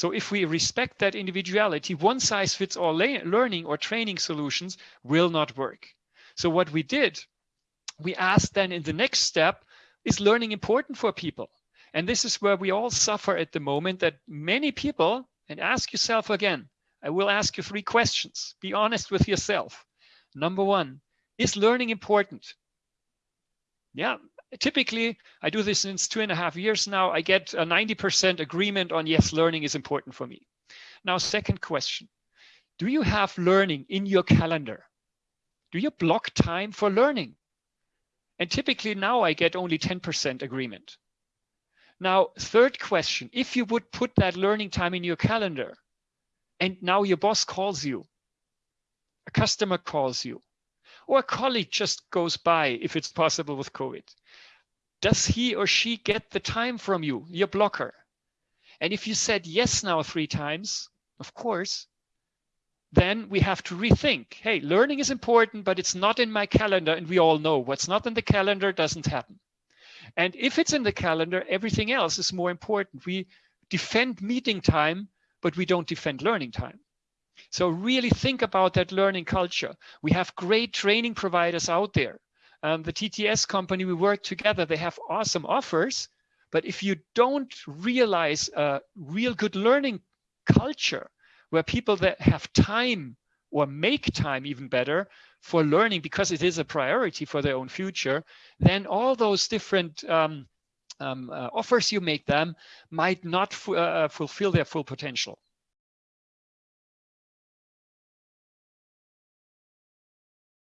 So if we respect that individuality, one size fits all learning or training solutions will not work. So what we did, we asked then in the next step, is learning important for people? And this is where we all suffer at the moment that many people, and ask yourself again, I will ask you three questions. Be honest with yourself. Number one, is learning important? Yeah, typically I do this since two and a half years now. I get a 90% agreement on yes, learning is important for me. Now, second question, do you have learning in your calendar? Do you block time for learning? And typically now I get only 10% agreement. Now, third question, if you would put that learning time in your calendar and now your boss calls you, a customer calls you, or a colleague just goes by if it's possible with COVID, does he or she get the time from you, your blocker? And if you said yes now three times, of course, then we have to rethink, hey, learning is important, but it's not in my calendar. And we all know what's not in the calendar doesn't happen. And if it's in the calendar, everything else is more important. We defend meeting time, but we don't defend learning time. So really think about that learning culture. We have great training providers out there. Um, the TTS company, we work together, they have awesome offers. But if you don't realize a real good learning culture, where people that have time or make time even better for learning because it is a priority for their own future, then all those different um, um, uh, offers you make them might not uh, fulfill their full potential.